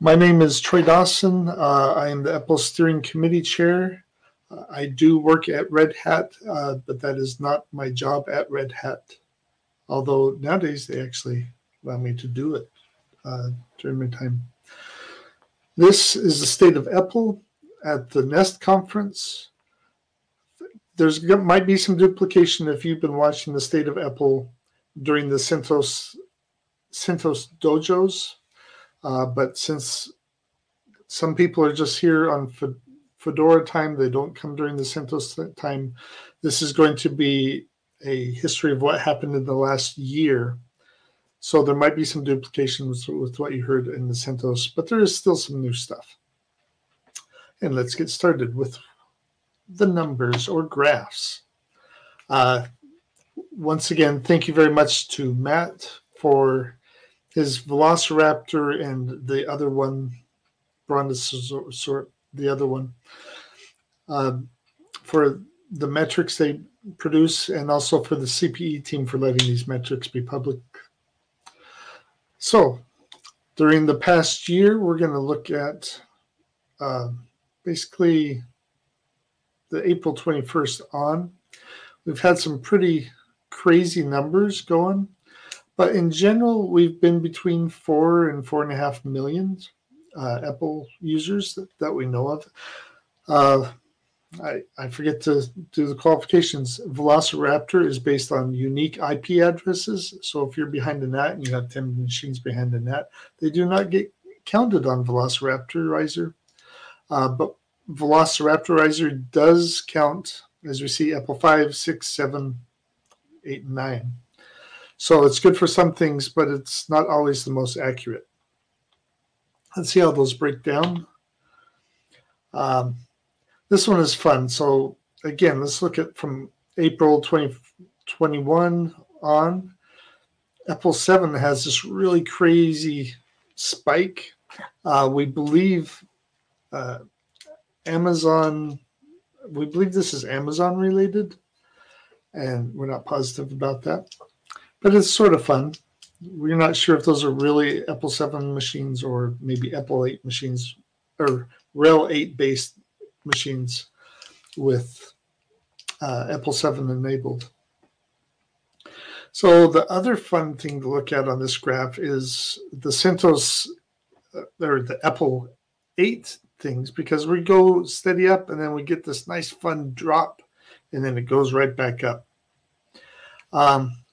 My name is Troy Dawson. Uh, I am the EPEL Steering Committee Chair. Uh, I do work at Red Hat, uh, but that is not my job at Red Hat. Although nowadays they actually allow me to do it uh, during my time. This is the state of EPEL at the NEST conference. There's might be some duplication if you've been watching the state of EPEL during the CentOS CentOS dojos, uh, but since some people are just here on Fedora time, they don't come during the CentOS time. This is going to be a history of what happened in the last year. So there might be some duplications with what you heard in the CentOS, but there is still some new stuff. And let's get started with the numbers or graphs. Uh, once again, thank you very much to Matt for his Velociraptor and the other one, Brontosaurus, the other one, uh, for the metrics they produce and also for the CPE team for letting these metrics be public. So during the past year, we're going to look at uh, basically the April 21st on. We've had some pretty crazy numbers going, but in general, we've been between four and four and a half million uh, EPEL users that, that we know of. Uh, I, I forget to do the qualifications. Velociraptor is based on unique IP addresses. So if you're behind the NAT and you have 10 machines behind the NAT, they do not get counted on Velociraptorizer. Uh, but Velociraptorizer does count, as we see, EPEL 5, 6, 7, 8, and 9. So it's good for some things, but it's not always the most accurate. Let's see how those break down. Um, this one is fun. So again, let's look at from April 2021 on. EPEL 7 has this really crazy spike. Uh, we believe uh, Amazon, we believe this is Amazon related, and we're not positive about that, but it's sort of fun. We're not sure if those are really EPEL 7 machines or maybe EPEL 8 machines or RHEL 8 based machines with uh, EPEL 7 enabled. So the other fun thing to look at on this graph is the CentOS uh, or the EPEL 8 things because we go steady up and then we get this nice fun drop and then it goes right back up. Um,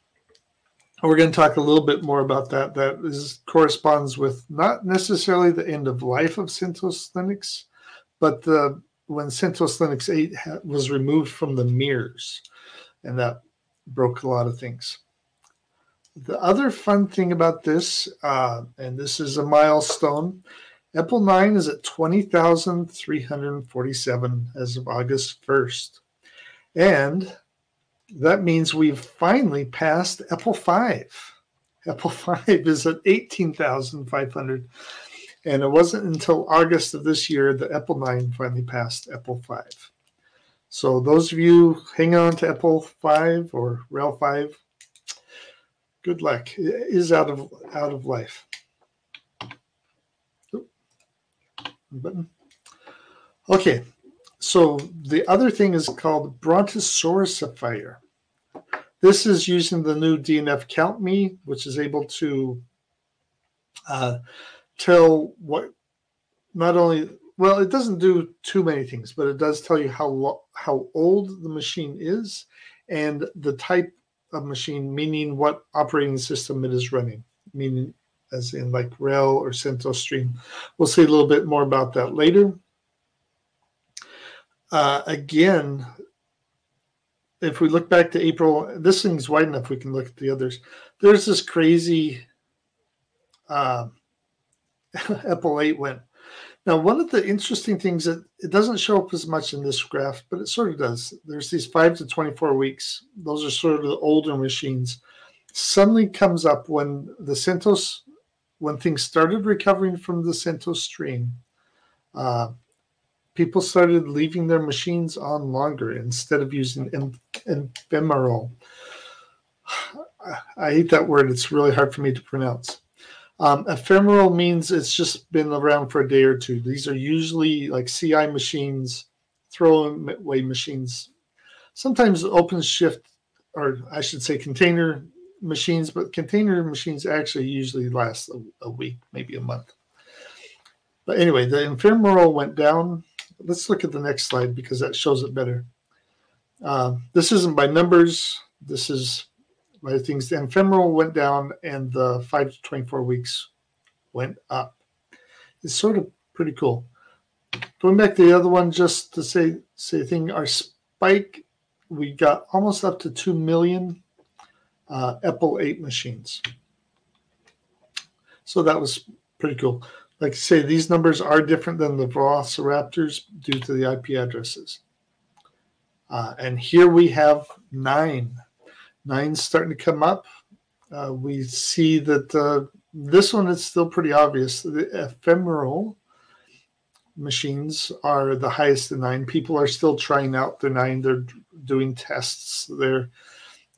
we're going to talk a little bit more about that. That is corresponds with not necessarily the end of life of CentOS Linux, but the when CentOS Linux 8 was removed from the mirrors, and that broke a lot of things. The other fun thing about this, uh, and this is a milestone, EPEL 9 is at 20,347 as of August 1st. And that means we've finally passed EPEL 5. EPEL 5 is at 18,500. And it wasn't until August of this year that EPEL 9 finally passed EPEL 5. So those of you hang on to EPEL 5 or RHEL 5, good luck. It is out of out of life. button. Okay, so the other thing is called Brontosaurus This is using the new DNF Count Me, which is able to uh, tell what not only well, it doesn't do too many things, but it does tell you how how old the machine is and the type of machine, meaning what operating system it is running, meaning as in like RHEL or CentOS Stream. We'll see a little bit more about that later. Uh, again, if we look back to April, this thing's wide enough we can look at the others. There's this crazy uh, EPEL 8 went. Now, one of the interesting things that it doesn't show up as much in this graph, but it sort of does. There's these 5 to 24 weeks. Those are sort of the older machines. Suddenly comes up when the CentOS when things started recovering from the CentOS stream, uh, people started leaving their machines on longer instead of using ephemeral. I hate that word. It's really hard for me to pronounce. Um, ephemeral means it's just been around for a day or two. These are usually like CI machines, throwaway machines, sometimes OpenShift, or I should say container machines, but container machines actually usually last a, a week, maybe a month. But anyway, the ephemeral went down. Let's look at the next slide because that shows it better. Uh, this isn't by numbers. This is by things. The ephemeral went down and the 5 to 24 weeks went up. It's sort of pretty cool. Going back to the other one, just to say, say thing, our spike, we got almost up to 2 million uh, EPEL 8 machines. So that was pretty cool. Like I say, these numbers are different than the Velociraptors due to the IP addresses. Uh, and here we have nine. Nine's starting to come up. Uh, we see that uh, this one is still pretty obvious. The ephemeral machines are the highest in nine. People are still trying out their nine. They're doing tests. They're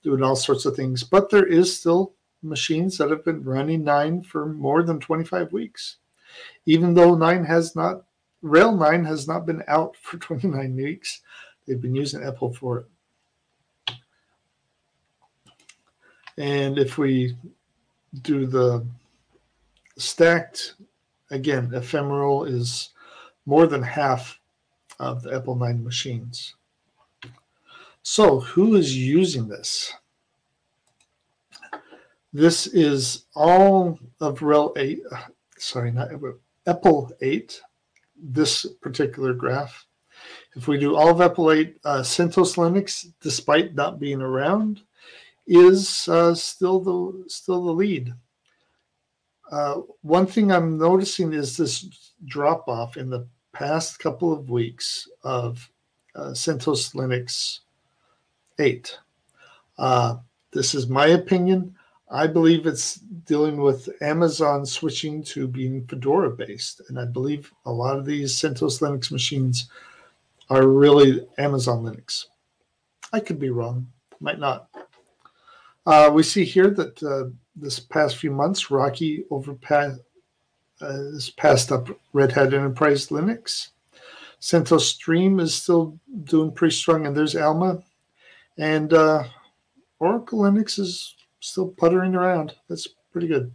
doing all sorts of things. But there is still machines that have been running nine for more than 25 weeks. Even though nine has not, RHEL 9 has not been out for 29 weeks, they've been using EPEL for it. And if we do the stacked, again, ephemeral is more than half of the EPEL 9 machines. So who is using this? This is all of RHEL 8, sorry, not EPEL 8, this particular graph. If we do all of EPEL 8, uh, CentOS Linux, despite not being around, is uh, still the still the lead. Uh, one thing I'm noticing is this drop off in the past couple of weeks of uh, CentOS Linux 8. Uh, this is my opinion. I believe it's dealing with Amazon switching to being Fedora based. And I believe a lot of these CentOS Linux machines are really Amazon Linux. I could be wrong, might not. Uh, we see here that uh, this past few months, Rocky overpassed uh, has passed up Red Hat Enterprise Linux. CentOS Stream is still doing pretty strong, and there's Alma. And uh, Oracle Linux is still puttering around. That's pretty good.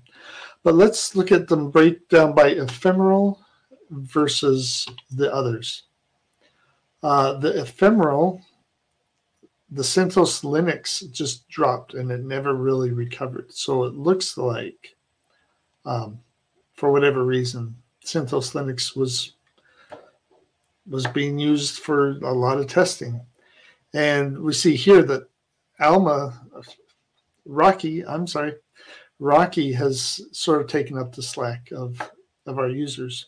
But let's look at them breakdown by ephemeral versus the others. Uh, the ephemeral, the CentOS Linux just dropped and it never really recovered. So it looks like, um, for whatever reason, CentOS Linux was was being used for a lot of testing. And we see here that Alma, Rocky, I'm sorry, Rocky has sort of taken up the slack of, of our users.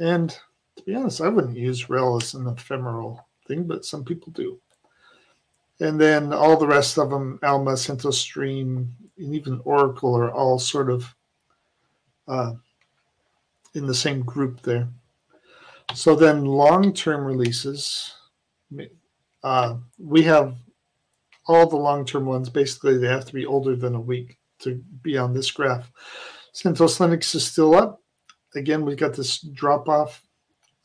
And to be honest, I wouldn't use RHEL as an ephemeral thing, but some people do. And then all the rest of them, Alma, CentOS Stream, and even Oracle are all sort of uh, in the same group there. So then long-term releases, uh, we have all the long-term ones. Basically, they have to be older than a week to be on this graph. CentOS Linux is still up. Again, we've got this drop-off.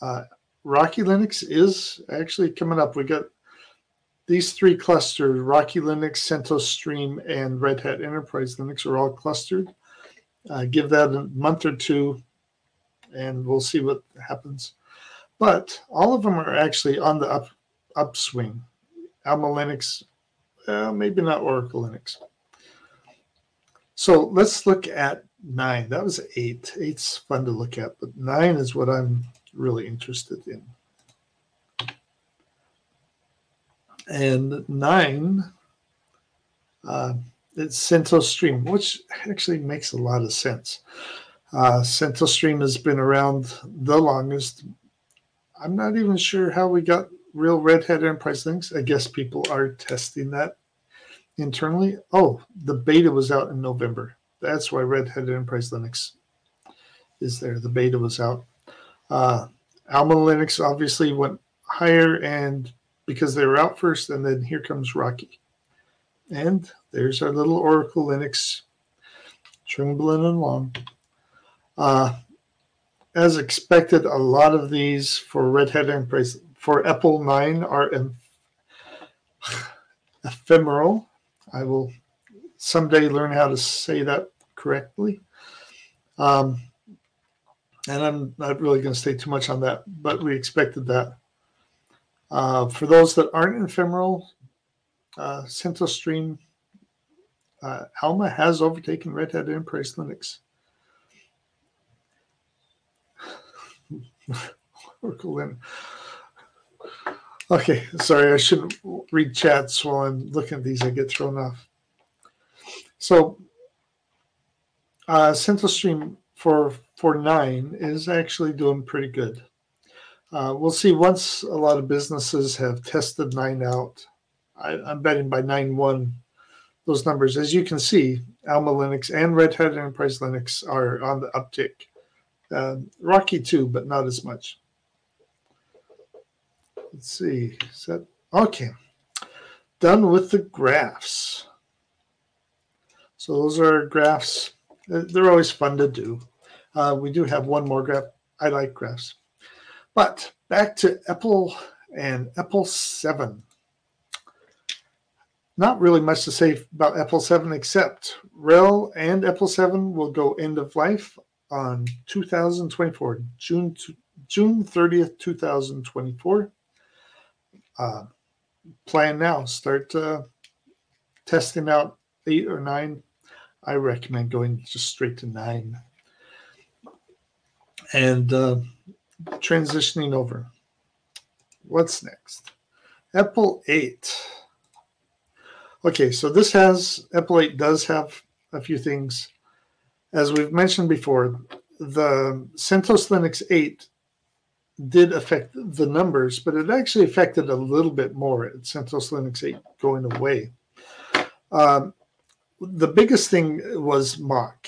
Uh, Rocky Linux is actually coming up. We got these three clusters, Rocky Linux, CentOS Stream, and Red Hat Enterprise Linux are all clustered. Uh, give that a month or two, and we'll see what happens. But all of them are actually on the up upswing. Alma Linux, uh, maybe not Oracle Linux. So let's look at nine. That was eight. Eight's fun to look at, but nine is what I'm really interested in. And nine, uh, it's CentOS Stream, which actually makes a lot of sense. Uh, CentOS Stream has been around the longest. I'm not even sure how we got real Red Hat Enterprise Linux. I guess people are testing that internally. Oh, the beta was out in November. That's why Red Hat Enterprise Linux is there. The beta was out. Uh, Alma Linux obviously went higher, and because they were out first, and then here comes Rocky. And there's our little Oracle Linux trembling along. Uh, as expected, a lot of these for Red Hat Enterprise for EPEL 9 are em- ephemeral. I will someday learn how to say that correctly. Um, and I'm not really going to stay too much on that, but we expected that. Uh, for those that aren't ephemeral, uh, CentOS Stream uh, Alma has overtaken Red Hat Enterprise Linux. Oracle Linux. Okay, sorry, I shouldn't read chats while I'm looking at these. I get thrown off. So, uh, CentOS Stream for for nine is actually doing pretty good. Uh, we'll see once a lot of businesses have tested nine out. I, am betting by nine one, those numbers, as you can see, Alma Linux and Red Hat Enterprise Linux are on the uptick. Uh, Rocky too, but not as much. Let's see. Is that okay? Done with the graphs. So those are graphs. They're always fun to do. Uh, we do have one more graph. I like graphs. But back to EPEL and EPEL 7. Not really much to say about EPEL 7 except RHEL and EPEL 7 will go end of life on 2024, June, June 30th, 2024 uh, plan now. Start uh, testing out eight or nine. I recommend going just straight to nine and uh, transitioning over. What's next? EPEL 8. Okay, so this has, EPEL 8 does have a few things. As we've mentioned before, the CentOS Linux 8 did affect the numbers, but it actually affected a little bit more at CentOS Linux 8 going away. Um, the biggest thing was mock,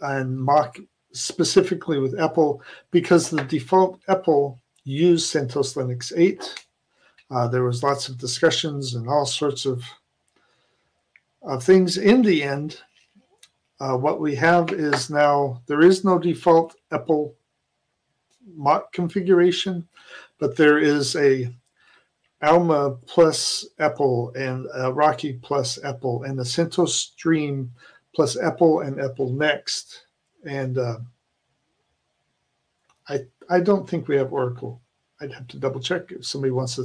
and mock specifically with EPEL because the default EPEL used CentOS Linux 8. Uh, there was lots of discussions and all sorts of, of things. In the end, uh, what we have is now there is no default EPEL mock configuration, but there is a Alma plus EPEL and Rocky plus EPEL and the CentOS Stream plus EPEL and EPEL Next. And uh, I I don't think we have Oracle. I'd have to double check if somebody wants to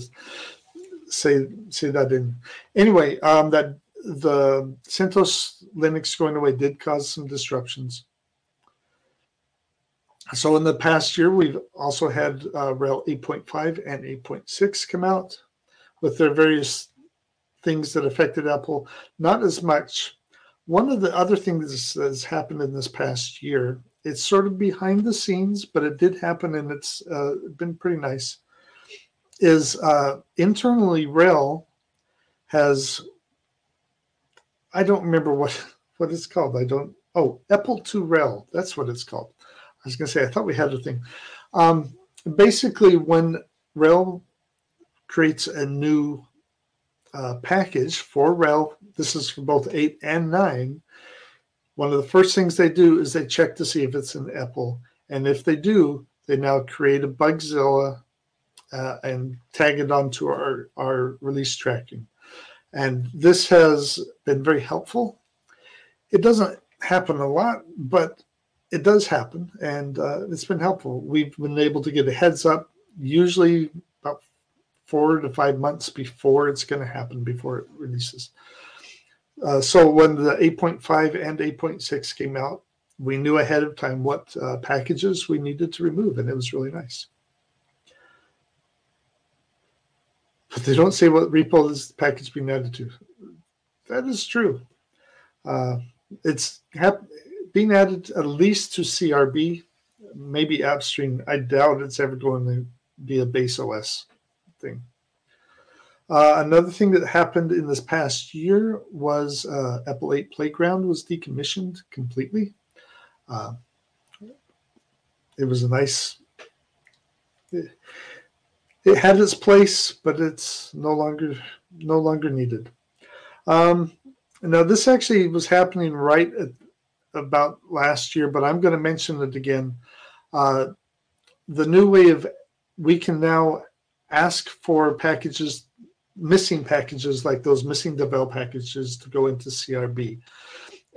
say say that in. Anyway, um, that the CentOS Linux going away did cause some disruptions. So in the past year, we've also had uh, RHEL 8.5 and 8.6 come out with their various things that affected EPEL. Not as much. One of the other things that has happened in this past year, it's sort of behind the scenes, but it did happen and it's uh, been pretty nice, is uh, internally RHEL has, I don't remember what, what it's called. I don't, oh, EPEL to RHEL. That's what it's called was going to say, I thought we had a thing. Um, basically, when RHEL creates a new uh, package for RHEL, this is for both 8 and 9, one of the first things they do is they check to see if it's an EPEL. And if they do, they now create a Bugzilla uh, and tag it onto our, our release tracking. And this has been very helpful. It doesn't happen a lot, but it does happen, and uh, it's been helpful. We've been able to get a heads up, usually about four to five months before it's going to happen, before it releases. Uh, so when the 8.5 and 8.6 came out, we knew ahead of time what uh, packages we needed to remove, and it was really nice. But they don't say what repo this package being added to. That is true. Uh, it's being added at least to CRB, maybe AppStream. I doubt it's ever going to be a base OS thing. Uh, another thing that happened in this past year was uh, EPEL 8 Playground was decommissioned completely. Uh, it was a nice. It, it, had its place, but it's no longer no longer needed. Um, now this actually was happening right at about last year, but I'm going to mention it again. Uh, the new way of we can now ask for packages, missing packages like those missing devel packages to go into CRB.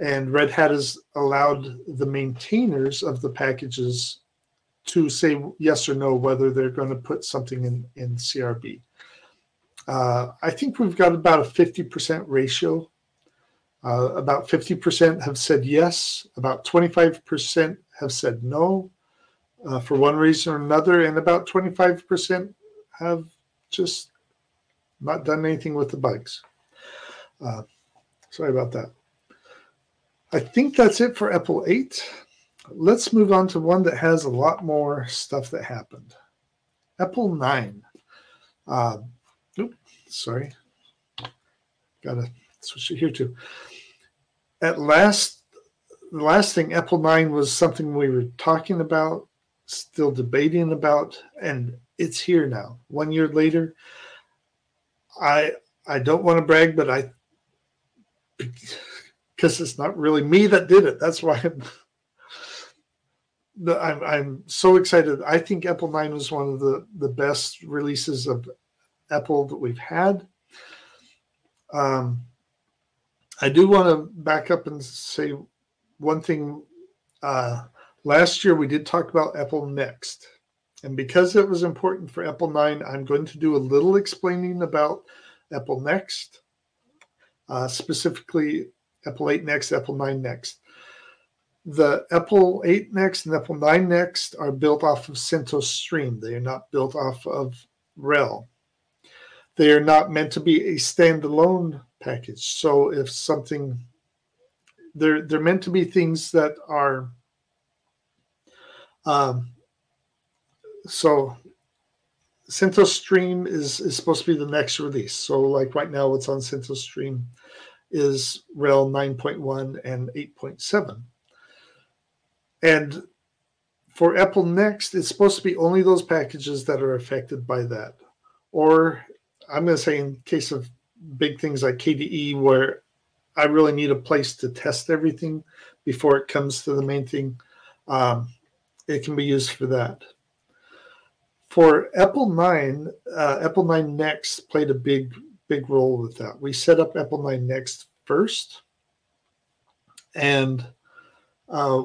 And Red Hat has allowed the maintainers of the packages to say yes or no whether they're going to put something in, in CRB. Uh, I think we've got about a 50% ratio. Uh, about 50% have said yes, about 25% have said no uh, for one reason or another, and about 25% have just not done anything with the bugs. Uh, sorry about that. I think that's it for EPEL 8. Let's move on to one that has a lot more stuff that happened. EPEL 9. Uh, oops, sorry. Gotta switch it here too. At last, the last thing, EPEL 9 was something we were talking about, still debating about, and it's here now. One year later, I I don't want to brag, but I because it's not really me that did it. That's why I'm I'm, I'm so excited. I think EPEL 9 was one of the, the best releases of EPEL that we've had. Um, I do want to back up and say one thing. Uh, last year we did talk about EPEL Next. And because it was important for EPEL 9, I'm going to do a little explaining about EPEL Next, uh, specifically EPEL 8 Next, EPEL 9 Next. The EPEL 8 Next and Apple 9 Next are built off of CentOS Stream. They are not built off of RHEL. They are not meant to be a standalone package. So if something, they're they're meant to be things that are um, so CentOS Stream is, is supposed to be the next release. So like right now, what's on CentOS Stream is RHEL 9.1 and 8.7. And for EPEL Next, it's supposed to be only those packages that are affected by that. Or I'm going to say in case of big things like KDE, where I really need a place to test everything before it comes to the main thing, um, it can be used for that for EPEL 9, uh, EPEL 9 Next played a big, big role with that. We set up EPEL 9 Next first and uh,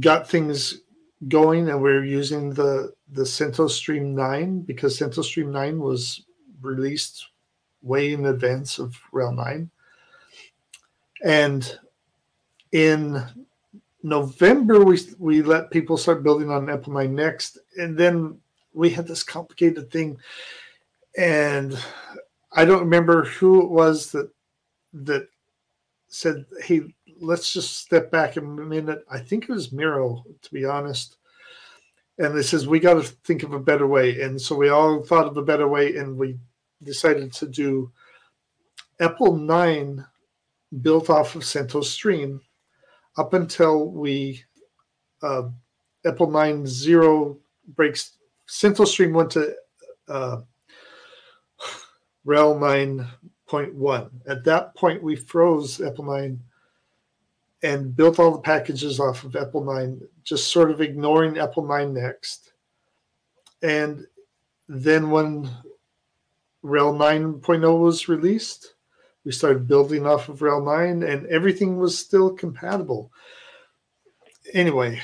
got things going, and we are using the the CentOS Stream 9 because CentOS Stream 9 was released way in advance of RHEL 9. And in November, we we let people start building on EPEL 9 Next, and then we had this complicated thing, and I don't remember who it was that that said, "Hey, let's just step back a minute." I think it was Miro, to be honest. And they says we got to think of a better way, and so we all thought of a better way, and we decided to do EPEL nine built off of CentOS Stream up until we uh, EPEL nine zero breaks CentOS Stream went to uh, RHEL 9.1. At that point, we froze EPEL 9 and built all the packages off of EPEL 9, just sort of ignoring EPEL 9 next. And then when RHEL 9.0 was released, we started building off of RHEL 9 and everything was still compatible. Anyway,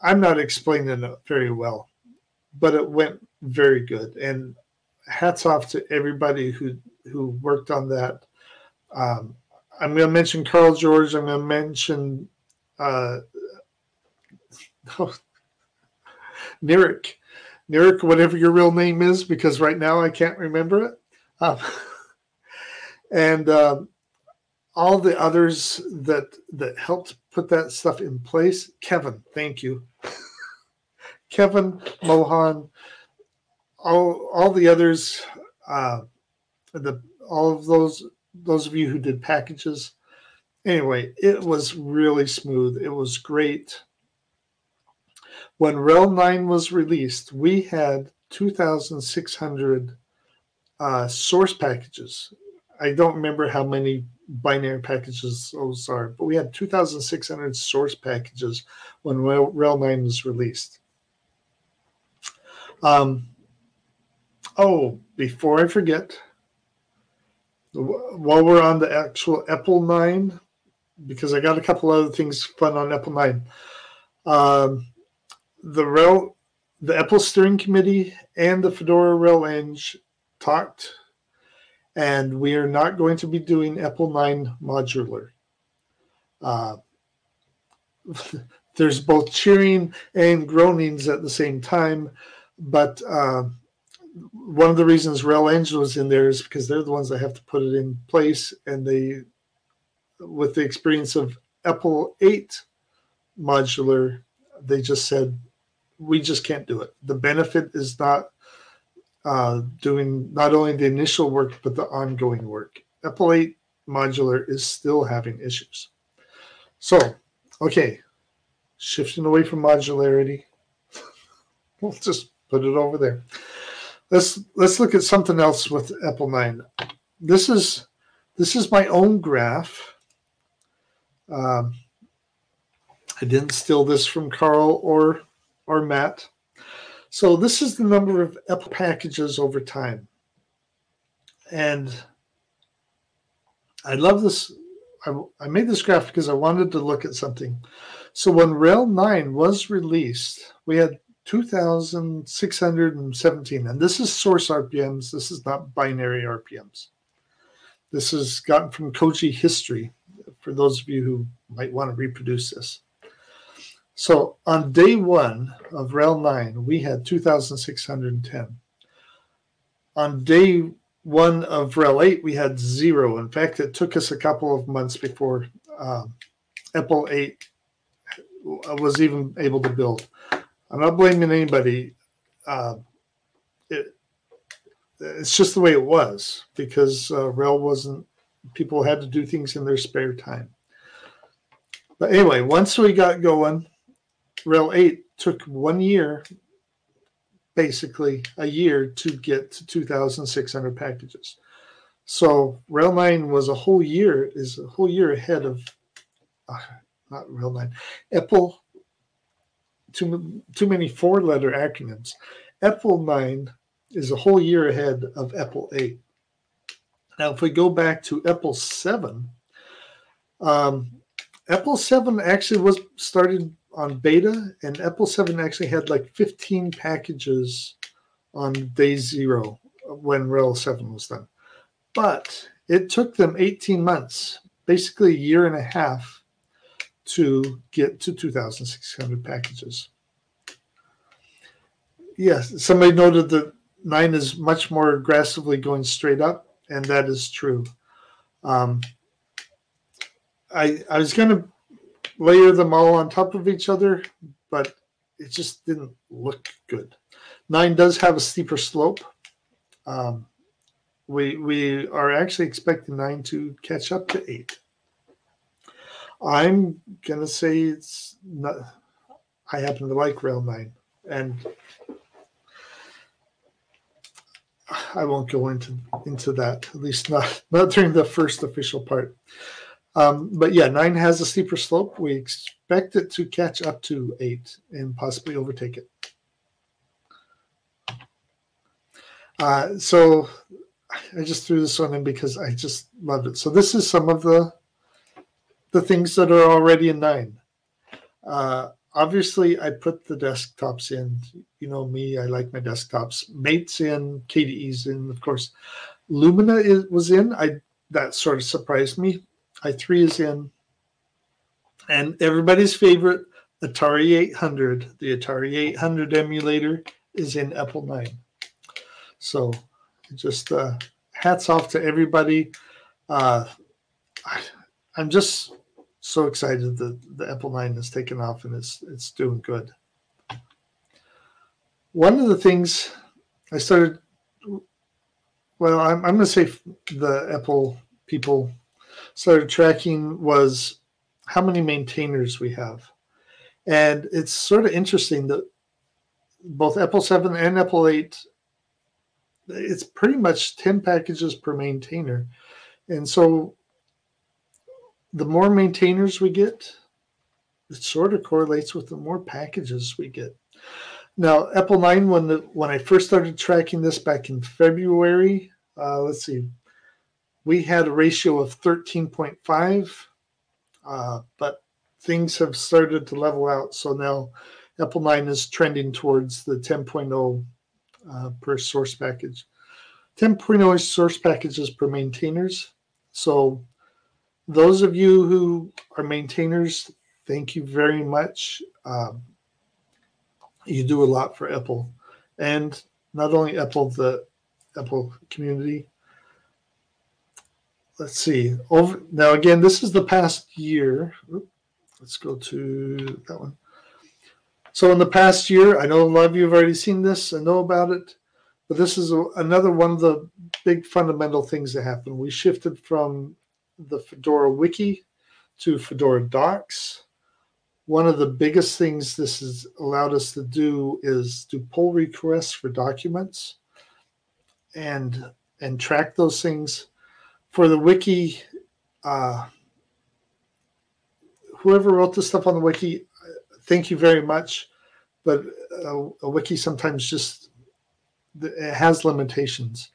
I'm not explaining it very well but it went very good. And hats off to everybody who who worked on that. Um, I'm going to mention Carl George. I'm going to mention uh, oh, Nirik, whatever your real name is, because right now I can't remember it. Um, and um, all the others that that helped put that stuff in place. Kevin, thank you. Kevin, Mohan, all all the others, uh, the all of those those of you who did packages. Anyway, it was really smooth. It was great. When RHEL 9 was released, we had 2,600 uh, source packages. I don't remember how many binary packages those are, but we had 2,600 source packages when RHEL 9 was released. Um, oh, before I forget, while we're on the actual EPEL 9, because I got a couple other things fun on EPEL 9. Um, the RHEL, the EPEL steering committee and the Fedora RelEng talked, and we are not going to be doing EPEL 9 modular. Uh, there's both cheering and groanings at the same time, but uh, one of the reasons RelEng was in there is because they're the ones that have to put it in place, and they, with the experience of EPEL 8 modular, they just said we just can't do it. The benefit is not uh, doing not only the initial work but the ongoing work. 8 modular is still having issues. So, okay, shifting away from modularity, we'll just put it over there. Let's let's look at something else with EPEL 9. This is this is my own graph. Um, I didn't steal this from Carl or or met. So this is the number of EPEL packages over time. And I love this. I, I made this graph because I wanted to look at something. So when RHEL 9 was released, we had 2,617. And this is source RPMs. This is not binary RPMs. This is gotten from Koji history for those of you who might want to reproduce this. So on day one of RHEL 9, we had 2,610. On day one of RHEL 8, we had zero. In fact, it took us a couple of months before um, EPEL 8 was even able to build. I'm not blaming anybody. Uh, it, it's just the way it was because uh, RHEL wasn't, people had to do things in their spare time. But anyway, once we got going, RHEL 8 took one year, basically a year, to get to 2,600 packages. So RHEL 9 was a whole year, is a whole year ahead of, uh, not RHEL 9, EPEL, too, too many four letter acronyms. EPEL 9 is a whole year ahead of EPEL 8. Now, if we go back to EPEL 7, um, EPEL 7 actually was started on beta, and EPEL 7 actually had like 15 packages on day zero when RHEL 7 was done. But it took them 18 months, basically a year and a half, to get to 2,600 packages. Yes, somebody noted that 9 is much more aggressively going straight up, and that is true. Um, I, I was going to layer them all on top of each other, but it just didn't look good. Nine does have a steeper slope. Um, we we are actually expecting nine to catch up to eight. I'm gonna say it's not. I happen to like RHEL nine, and I won't go into into that. At least not not during the first official part. Um, but yeah, nine has a steeper slope. We expect it to catch up to eight and possibly overtake it. Uh, so I just threw this one in because I just loved it. So this is some of the the things that are already in nine. Uh, obviously, I put the desktops in. You know me, I like my desktops. Mate's in, KDE's in, of course. Lumina is, was in. I that sort of surprised me i3 is in. And everybody's favorite Atari 800, the Atari 800 emulator is in EPEL 9. So just uh, hats off to everybody. Uh, I, am just so excited that the EPEL 9 has taken off and it's, it's doing good. One of the things I started, well, I'm, I'm going to say the EPEL people started tracking was how many maintainers we have. And it's sort of interesting that both EPEL 7 and EPEL 8, it's pretty much 10 packages per maintainer. And so the more maintainers we get, it sort of correlates with the more packages we get. Now, EPEL 9, when the when I first started tracking this back in February, uh, let's see, we had a ratio of 13.5, uh, but things have started to level out. So now EPEL 9 is trending towards the 10.0 uh, per source package. 10.0 source packages per maintainers. So those of you who are maintainers, thank you very much. Um, you do a lot for EPEL and not only EPEL, the EPEL community. Let's see. Over now again, this is the past year. Let's go to that one. So in the past year, I know a lot of you have already seen this and know about it, but this is a, another one of the big fundamental things that happened. We shifted from the Fedora Wiki to Fedora Docs. One of the biggest things this has allowed us to do is do pull requests for documents and and track those things. For the wiki, uh, whoever wrote the stuff on the wiki, thank you very much. But a, a wiki sometimes just it has limitations.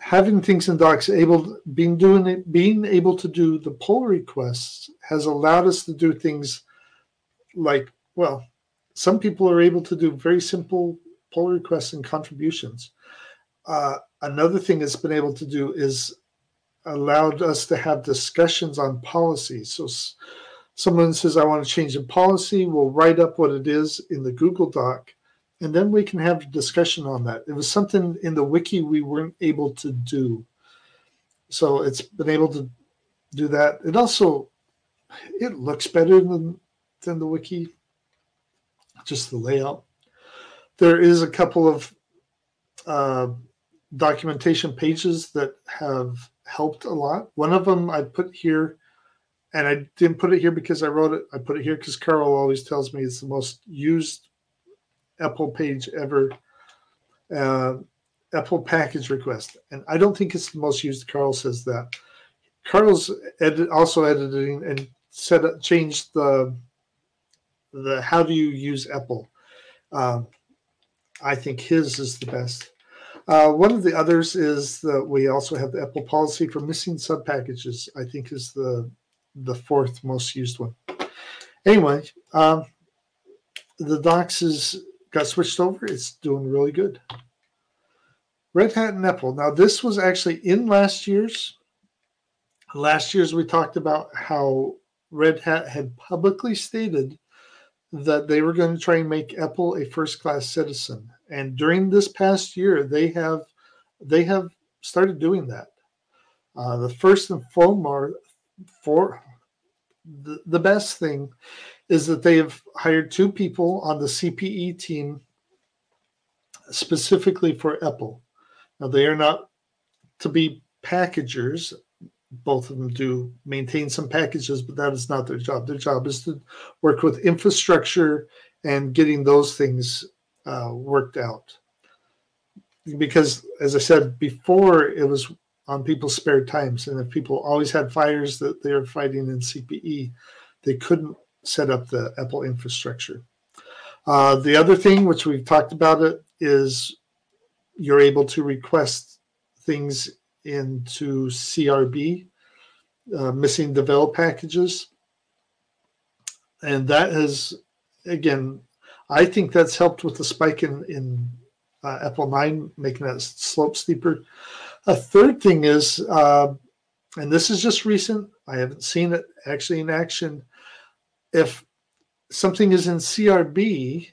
Having things in docs able being doing it, being able to do the pull requests has allowed us to do things like well, some people are able to do very simple pull requests and contributions. Uh, another thing it's been able to do is allowed us to have discussions on policy. So someone says, I want to change the policy, we'll write up what it is in the Google Doc, and then we can have a discussion on that. It was something in the wiki we weren't able to do. So it's been able to do that. It also it looks better than than the wiki, just the layout. There is a couple of uh, documentation pages that have helped a lot. One of them I put here and I didn't put it here because I wrote it. I put it here because Carl always tells me it's the most used EPEL page ever. Uh, EPEL package request, and I don't think it's the most used. Carl says that. Carl's edit, also editing and set up, changed the the how do you use EPEL. Um, I think his is the best. Uh, one of the others is that we also have the EPEL policy for missing sub packages. I think is the the fourth most used one. Anyway, um, the docs is got switched over. It's doing really good. Red Hat and EPEL. Now, this was actually in last year's. Last year's, we talked about how Red Hat had publicly stated that they were going to try and make EPEL a first-class citizen. And during this past year, they have they have started doing that. Uh, the first and foremost, for the, the best thing is that they have hired two people on the CPE team specifically for EPEL. Now, they are not to be packagers. Both of them do maintain some packages, but that is not their job. Their job is to work with infrastructure and getting those things uh, worked out. Because, as I said before, it was on people's spare times. And if people always had fires that they were fighting in CPE, they couldn't set up the EPEL infrastructure. Uh, the other thing, which we've talked about it, is you're able to request things into CRB, uh, missing devel packages. And that has, again, I think that's helped with the spike in, in uh, EPEL 9, making that slope steeper. A third thing is, uh, and this is just recent, I haven't seen it actually in action. If something is in CRB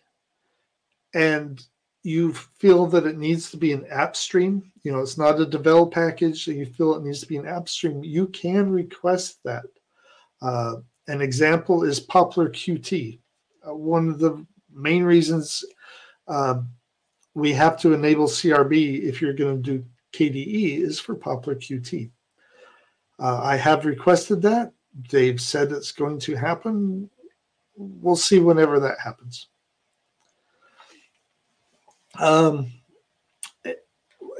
and you feel that it needs to be an app stream, you know, it's not a devel package, you feel it needs to be an app stream, you can request that. Uh, an example is Poppler Qt. Uh, one of the main reasons uh, we have to enable CRB if you're going to do KDE is for Poppler Qt. Uh, I have requested that. They've said it's going to happen. We'll see whenever that happens. Um,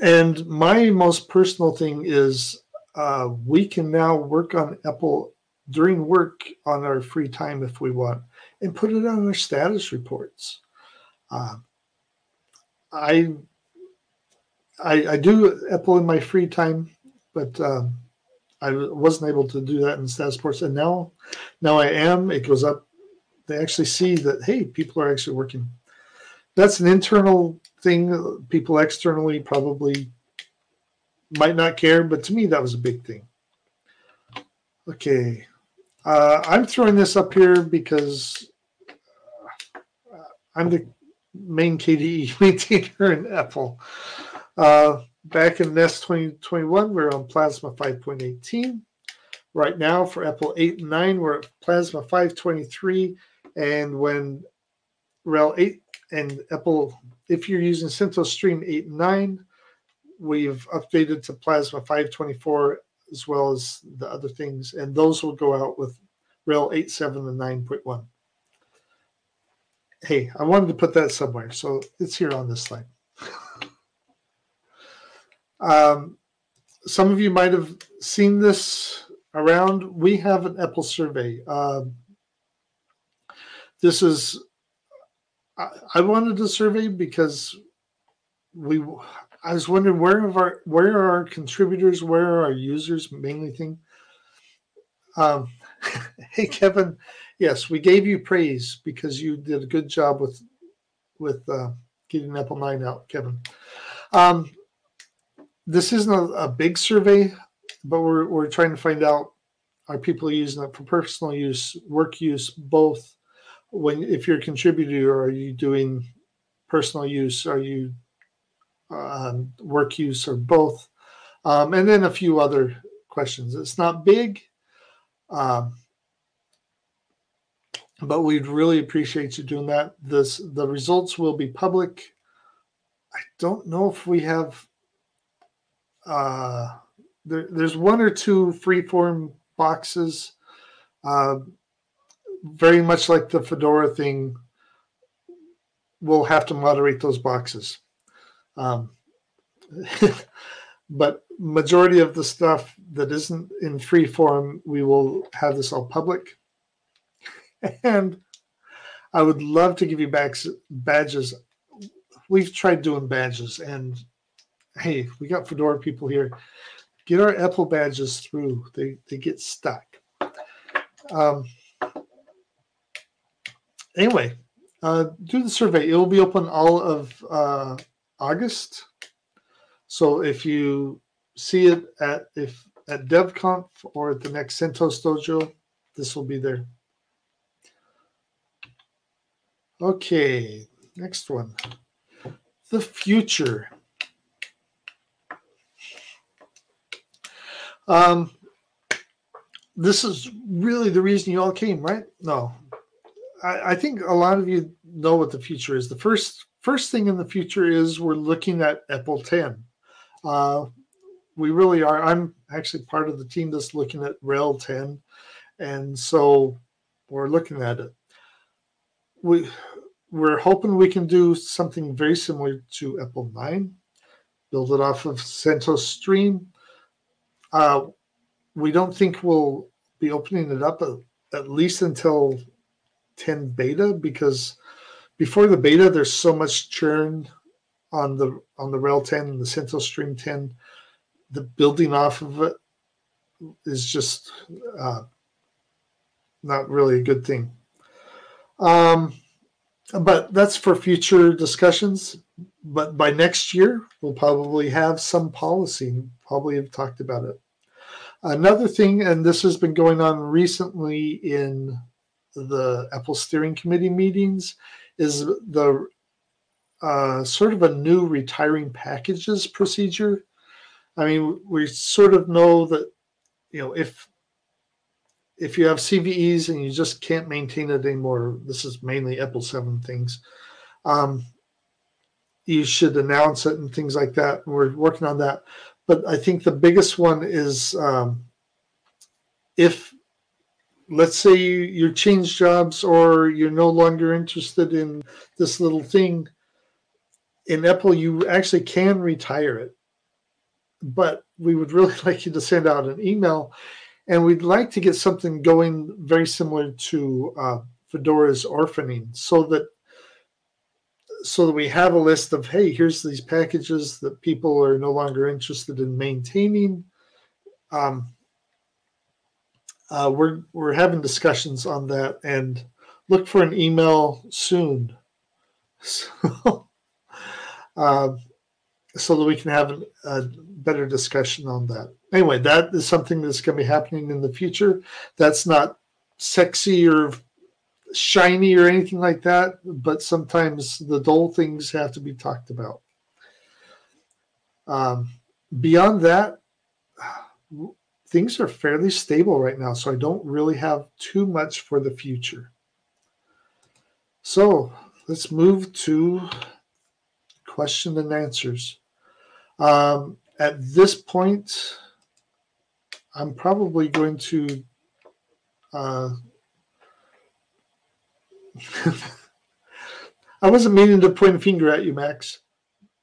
and my most personal thing is uh, we can now work on EPEL during work on our free time if we want and put it on our status reports. Uh, I, I, I do EPEL in my free time, but um, I wasn't able to do that in status reports, and now now I am. It goes up. They actually see that hey, people are actually working. That's an internal thing. People externally probably might not care, but to me that was a big thing. Okay, uh, I'm throwing this up here because uh, I'm the main KDE maintainer in EPEL. Uh, back in Nest 2021, we are on Plasma 5.18. Right now for EPEL 8 and 9, we're at Plasma 523. And when RHEL 8 and EPEL, if you're using CentOS Stream 8 and 9, we've updated to Plasma 524 as well as the other things, and those will go out with RHEL 8.7 and 9.1. Hey, I wanted to put that somewhere, so it's here on this slide. um, some of you might have seen this around. We have an EPEL survey. Um, this is, I, I wanted a survey because we I was wondering where of our where are our contributors, where are our users mainly thing. Um, hey Kevin, yes, we gave you praise because you did a good job with with uh, getting EPEL Nine out, Kevin. Um, this isn't a, a, big survey, but we're we're trying to find out are people using it for personal use, work use, both. When if you're a contributor, are you doing personal use? Are you um, work use or both, um, and then a few other questions. It's not big, um, but we'd really appreciate you doing that. This the results will be public. I don't know if we have. Uh, there, there's one or two freeform boxes. Uh, very much like the Fedora thing, we'll have to moderate those boxes. Um, but majority of the stuff that isn't in free form, we will have this all public. And I would love to give you back badges. We've tried doing badges, and hey, we got Fedora people here. Get our EPEL badges through. They they get stuck. Um, anyway, uh, do the survey. It will be open all of uh, August. So if you see it at if at DevConf or at the next CentOS Dojo, this will be there. Okay, next one. The future. Um, this is really the reason you all came, right? No. I, I think a lot of you know what the future is. The first First thing in the future is we're looking at EPEL 10. Uh, we really are. I'm actually part of the team that's looking at RHEL 10, and so we're looking at it. We we're hoping we can do something very similar to EPEL 9, build it off of CentOS Stream. Uh, we don't think we'll be opening it up at, at least until 10 beta because before the beta, there's so much churn on the on the RHEL 10 and the CentOS Stream 10. The building off of it is just uh, not really a good thing. Um, but that's for future discussions. But by next year, we'll probably have some policy. Probably have talked about it. Another thing, and this has been going on recently in the EPEL Steering Committee meetings, is the uh, sort of a new retiring packages procedure. I mean, we sort of know that you know if if you have CVEs and you just can't maintain it anymore, this is mainly EPEL Seven things. Um, you should announce it and things like that. We're working on that, but I think the biggest one is um, if let's say you, you change jobs or you're no longer interested in this little thing in EPEL you actually can retire it but we would really like you to send out an email and we'd like to get something going very similar to uh, Fedora's orphaning, so that so that we have a list of hey, here's these packages that people are no longer interested in maintaining. Um, uh, we're we're having discussions on that, and look for an email soon, so uh, so that we can have a, a better discussion on that. Anyway, that is something that's going to be happening in the future. That's not sexy or shiny or anything like that, but sometimes the dull things have to be talked about. Um, beyond that, things are fairly stable right now, so I don't really have too much for the future. So let's move to question and answers. Um, at this point, I'm probably going to uh, I wasn't meaning to point a finger at you, Max,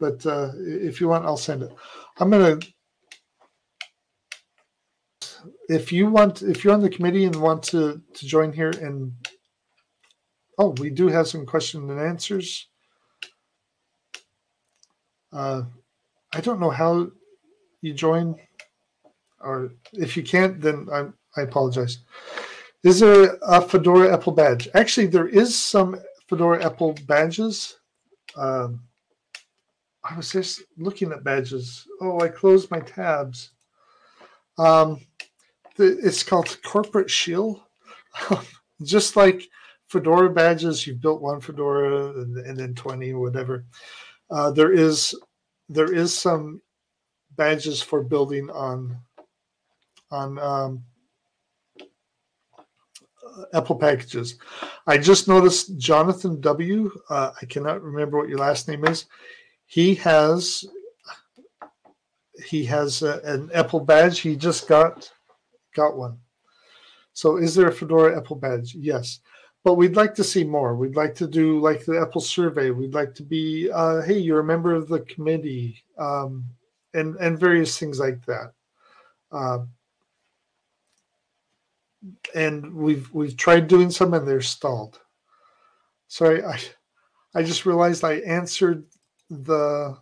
but uh, if you want, I'll send it. I'm gonna. If you want, if you're on the committee and want to to join here, and oh, we do have some question and answers. Uh, I don't know how you join, or if you can't, then I, I apologize. Is there a Fedora EPEL badge? Actually, there is some Fedora EPEL badges. Um, I was just looking at badges. Oh, I closed my tabs. Um, it's called Corporate Shield. just like Fedora badges, you've built one Fedora and, and then 20 or whatever. Uh, there is there is some badges for building on on um, EPEL packages. I just noticed Jonathan W. Uh, I cannot remember what your last name is. He has he has a, an EPEL badge. He just got got one. So is there a Fedora EPEL badge? Yes. But we'd like to see more. We'd like to do like the EPEL survey. We'd like to be, uh, hey, you're a member of the committee, um, and and various things like that. Uh, and we've we've tried doing some and they're stalled. Sorry, I I just realized I answered the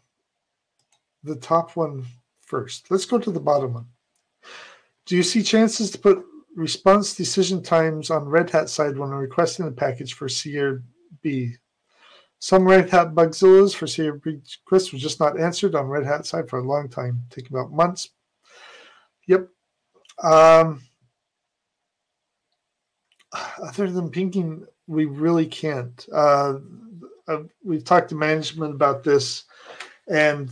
the top one first. Let's go to the bottom one. Do you see chances to put response decision times on Red Hat side when requesting a package for CRB? Some Red Hat Bugzillas for CRB requests were just not answered on Red Hat side for a long time, taking about months. Yep. Um, other than pinking, we really can't. Uh, uh, we've talked to management about this, and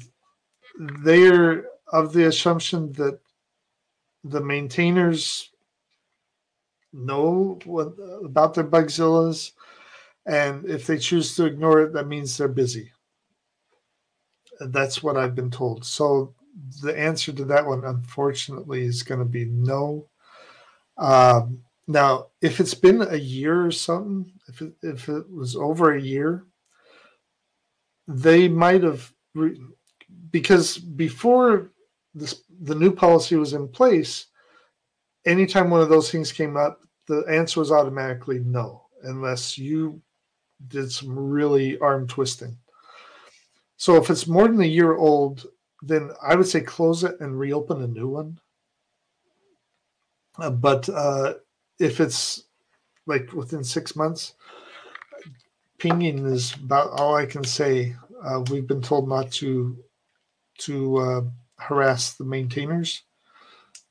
they're of the assumption that the maintainers know what, about their bugzillas, and if they choose to ignore it, that means they're busy. That's what I've been told. So the answer to that one, unfortunately, is going to be no. Um, now, if it's been a year or something, if it, if it was over a year, they might have re- because before this the new policy was in place, anytime one of those things came up, the answer was automatically no, unless you did some really arm twisting. So if it's more than a year old, then I would say close it and reopen a new one. Uh, but uh, if it's like within six months, pinging is about all I can say. Uh, we've been told not to to uh, harass the maintainers,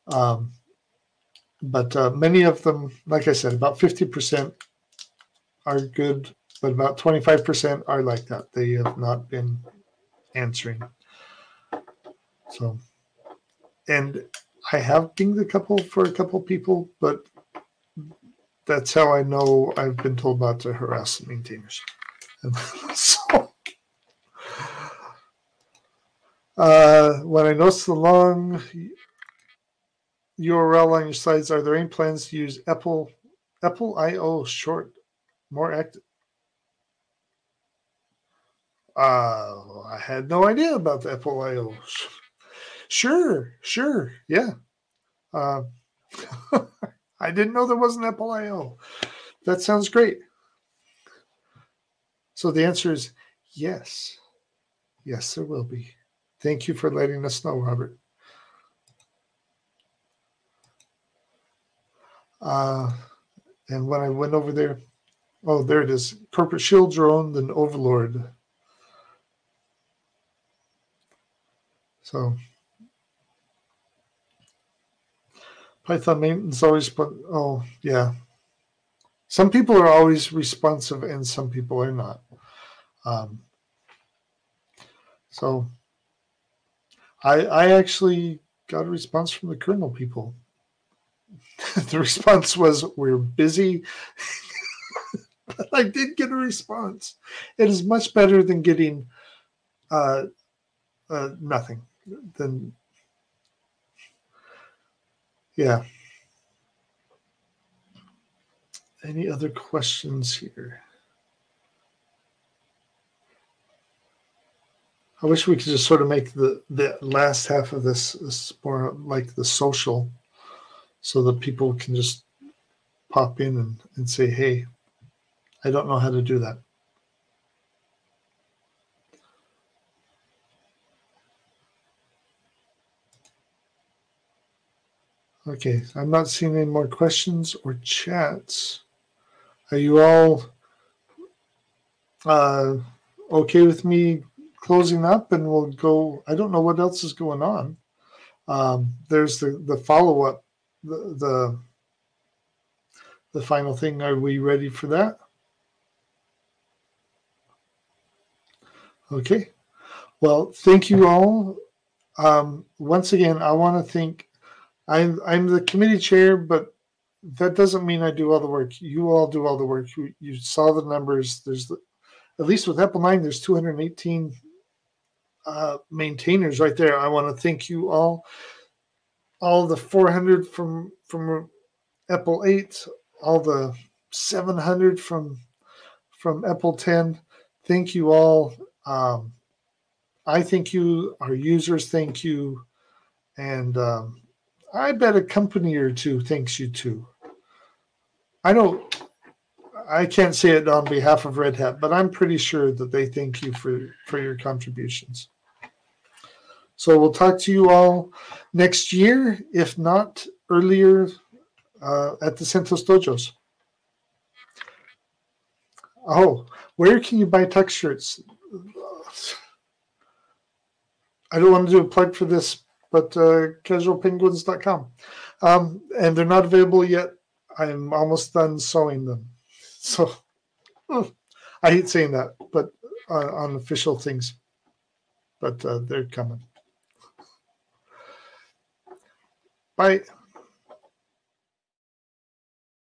um, but uh, many of them, like I said, about fifty percent are good, but about twenty five percent are like that. They have not been answering. So, and I have pinged a couple for a couple people, but that's how I know I've been told not to harass the maintainers. so, uh, when I notice the long URL on your slides, are there any plans to use Apple EPEL IO short more active? Uh, I had no idea about the EPEL IO. Sure, sure, yeah. Uh, I didn't know there was an EPEL I/O. That sounds great. So the answer is yes. Yes, there will be. Thank you for letting us know, Robert. Uh, and when I went over there, oh, there it is. Corporate Shield drone, then Overlord. So Python maintenance always put, oh, yeah. Some people are always responsive and some people are not. Um, so I, I actually got a response from the kernel people. the response was, We're busy. I did get a response. It is much better than getting uh, uh, nothing. Than yeah. Any other questions here? I wish we could just sort of make the the last half of this, this more like the social, so that people can just pop in and, and say, "Hey, I don't know how to do that." Okay, I'm not seeing any more questions or chats. Are you all uh, okay with me closing up and we'll go. I don't know what else is going on. Um, there's the the follow up, the, the the final thing. Are we ready for that? Okay. Well, thank you all. Um, once again, I want to thank. I'm I'm the committee chair, but that doesn't mean I do all the work. You all do all the work. You, you saw the numbers. There's the, at least with EPEL 9, there's 218 uh, maintainers right there. I want to thank you all, all the 400 from from EPEL 8, all the 700 from from EPEL 10. Thank you all. Um, I thank you. Our users thank you, and um, I bet a company or two thanks you too. I don't. I can't say it on behalf of Red Hat, but I'm pretty sure that they thank you for for your contributions. So we'll talk to you all next year, if not earlier, uh, at the CentOS Dojos. Oh, where can you buy tux shirts? I don't want to do a plug for this, but uh, casualpenguins.com. Um, and they're not available yet. I'm almost done sewing them. So I hate saying that, but uh, on official things, but uh, they're coming. Bye.